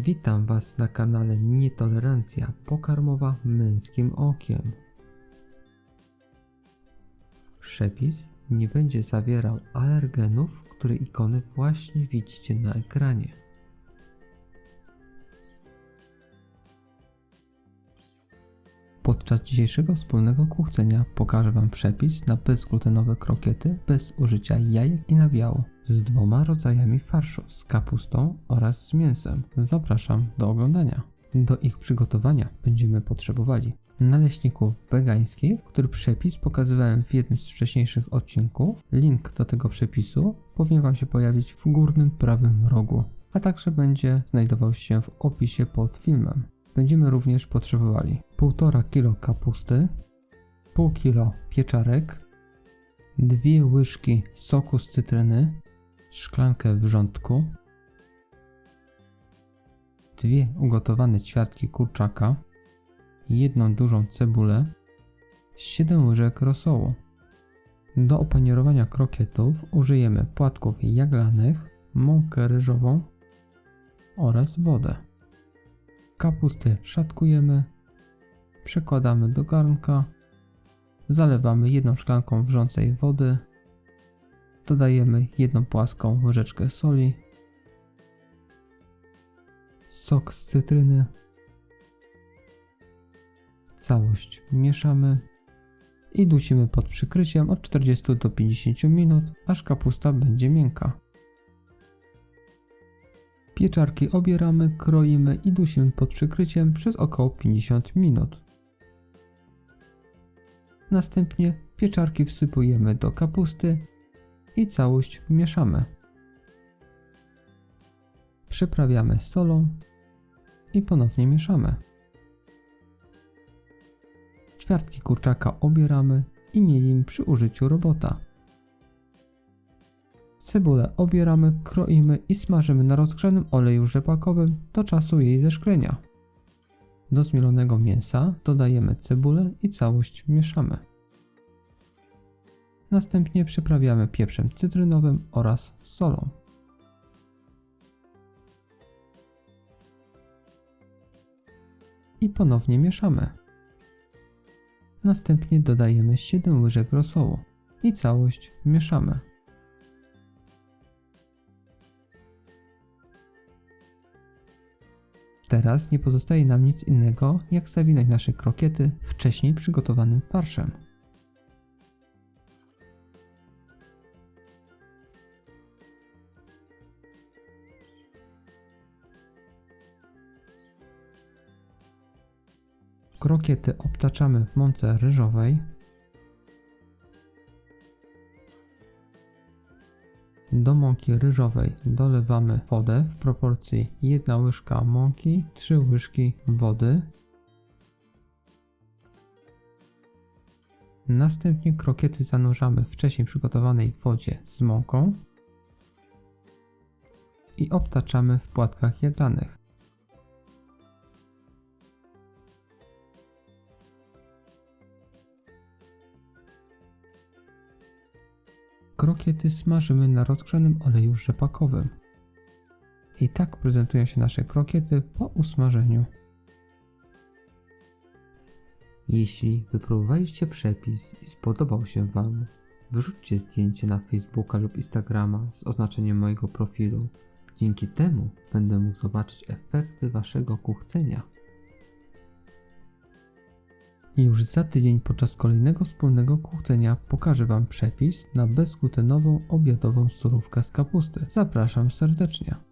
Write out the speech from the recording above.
Witam Was na kanale Nietolerancja pokarmowa męskim okiem. Przepis nie będzie zawierał alergenów, które ikony właśnie widzicie na ekranie. Podczas dzisiejszego wspólnego kuchcenia pokażę Wam przepis na bezglutenowe krokiety bez użycia jajek i nabiału z dwoma rodzajami farszu, z kapustą oraz z mięsem. Zapraszam do oglądania. Do ich przygotowania będziemy potrzebowali naleśników wegańskich, który przepis pokazywałem w jednym z wcześniejszych odcinków. Link do tego przepisu powinien Wam się pojawić w górnym prawym rogu, a także będzie znajdował się w opisie pod filmem. Będziemy również potrzebowali 1,5 kg kapusty, pół kg pieczarek, dwie łyżki soku z cytryny, szklankę wrzątku, dwie ugotowane ćwiartki kurczaka, jedną dużą cebulę, 7 łyżek rosołu. Do opanierowania krokietów użyjemy płatków jaglanych, mąkę ryżową oraz wodę. Kapustę szatkujemy, przekładamy do garnka, zalewamy jedną szklanką wrzącej wody, dodajemy jedną płaską łyżeczkę soli, sok z cytryny, całość mieszamy i dusimy pod przykryciem od 40 do 50 minut, aż kapusta będzie miękka. Pieczarki obieramy, kroimy i dusimy pod przykryciem przez około 50 minut. Następnie pieczarki wsypujemy do kapusty i całość mieszamy. Przyprawiamy solą i ponownie mieszamy. Ćwiartki kurczaka obieramy i mielimy przy użyciu robota. Cebulę obieramy, kroimy i smażymy na rozgrzanym oleju rzepakowym do czasu jej zeszklenia. Do zmielonego mięsa dodajemy cebulę i całość mieszamy. Następnie przyprawiamy pieprzem cytrynowym oraz solą. I ponownie mieszamy. Następnie dodajemy 7 łyżek rosołu i całość mieszamy. Teraz nie pozostaje nam nic innego, jak zawinąć nasze krokiety wcześniej przygotowanym farszem. Krokiety obtaczamy w mące ryżowej. Do mąki ryżowej dolewamy wodę w proporcji 1 łyżka mąki, 3 łyżki wody. Następnie krokiety zanurzamy w wcześniej przygotowanej wodzie z mąką i obtaczamy w płatkach jaglanych. Krokiety smażymy na rozgrzanym oleju rzepakowym. I tak prezentują się nasze krokiety po usmażeniu. Jeśli wypróbowaliście przepis i spodobał się Wam, wrzućcie zdjęcie na Facebooka lub Instagrama z oznaczeniem mojego profilu. Dzięki temu będę mógł zobaczyć efekty Waszego kuchcenia. I już za tydzień podczas kolejnego wspólnego kuchcenia pokażę Wam przepis na bezglutenową obiadową surówkę z kapusty. Zapraszam serdecznie.